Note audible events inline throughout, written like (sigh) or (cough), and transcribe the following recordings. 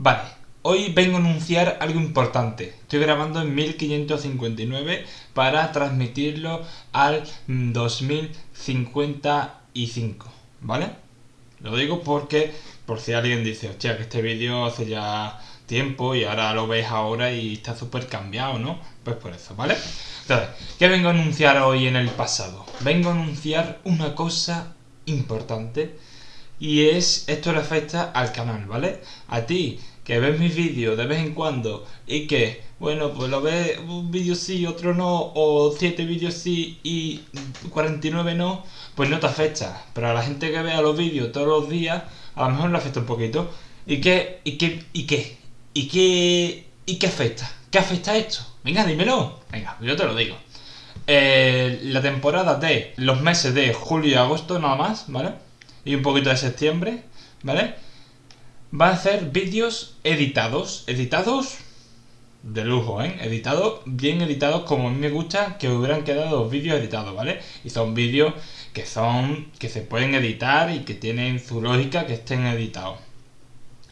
Vale, hoy vengo a anunciar algo importante. Estoy grabando en 1559 para transmitirlo al 2055, ¿vale? Lo digo porque, por si alguien dice, hostia, que este vídeo hace ya tiempo y ahora lo ves ahora y está súper cambiado, ¿no? Pues por eso, ¿vale? Entonces, ¿qué vengo a anunciar hoy en el pasado? Vengo a anunciar una cosa importante y es esto le afecta al canal, ¿vale? A ti que ves mis vídeos de vez en cuando y que, bueno, pues lo ves un vídeo sí, otro no, o 7 vídeos sí y 49 no, pues no te afecta. Pero a la gente que vea los vídeos todos los días, a lo mejor le afecta un poquito. ¿Y qué? ¿Y qué? ¿Y qué? ¿Y qué? ¿Y qué afecta? ¿Qué afecta esto? Venga, dímelo. Venga, yo te lo digo. Eh, la temporada de los meses de julio y agosto nada más, ¿vale? Y un poquito de septiembre, ¿vale? Va a hacer vídeos editados, editados de lujo, ¿eh? Editados, bien editados como a mí me gusta que hubieran quedado vídeos editados, ¿vale? Y son vídeos que son, que se pueden editar y que tienen su lógica que estén editados.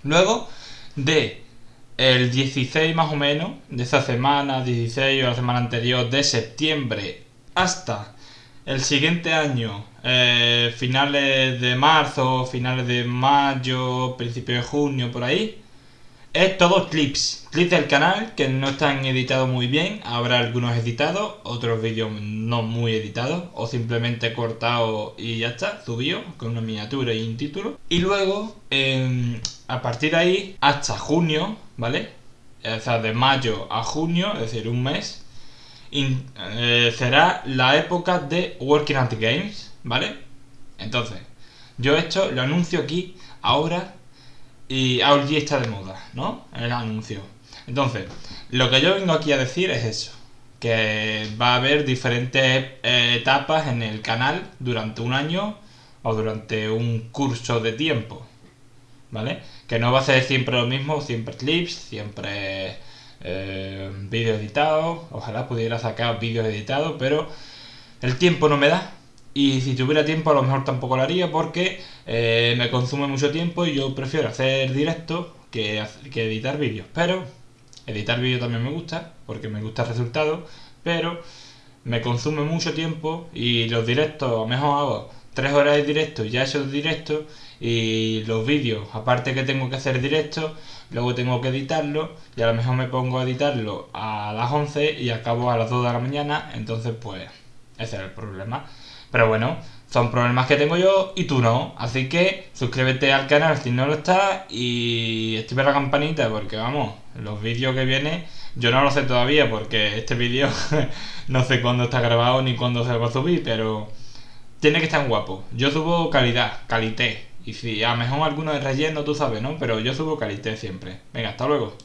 Luego, de el 16 más o menos, de esa semana, 16 o la semana anterior, de septiembre hasta el siguiente año, eh, finales de marzo, finales de mayo, principio de junio, por ahí, es todo clips. Clips del canal que no están editados muy bien. Habrá algunos editados, otros vídeos no muy editados, o simplemente cortados y ya está, subido con una miniatura y un título. Y luego, em, a partir de ahí, hasta junio, ¿vale? O sea, de mayo a junio, es decir, un mes, eh, será la época de Working at Games, ¿vale? Entonces, yo esto lo anuncio aquí, ahora, y ahora está de moda, ¿no? El anuncio. Entonces, lo que yo vengo aquí a decir es eso, que va a haber diferentes eh, etapas en el canal durante un año o durante un curso de tiempo, ¿vale? Que no va a ser siempre lo mismo, siempre clips, siempre eh, vídeos editados, ojalá pudiera sacar vídeos editados, pero el tiempo no me da. Y si tuviera tiempo a lo mejor tampoco lo haría porque eh, me consume mucho tiempo y yo prefiero hacer directo que, que editar vídeos. Pero editar vídeos también me gusta porque me gusta el resultado, pero me consume mucho tiempo y los directos, a lo mejor 3 horas de directo, ya esos directos y los vídeos, aparte que tengo que hacer directo, luego tengo que editarlo y a lo mejor me pongo a editarlo a las 11 y acabo a las 2 de la mañana, entonces pues ese es el problema. Pero bueno, son problemas que tengo yo y tú no, así que suscríbete al canal si no lo estás y activa la campanita porque vamos, los vídeos que vienen yo no lo sé todavía porque este vídeo (laughs) no sé cuándo está grabado ni cuándo se va a subir, pero tiene que estar guapo. Yo subo calidad, calité. Y si a lo mejor alguno de relleno, tú sabes, ¿no? Pero yo subo calité siempre. Venga, hasta luego.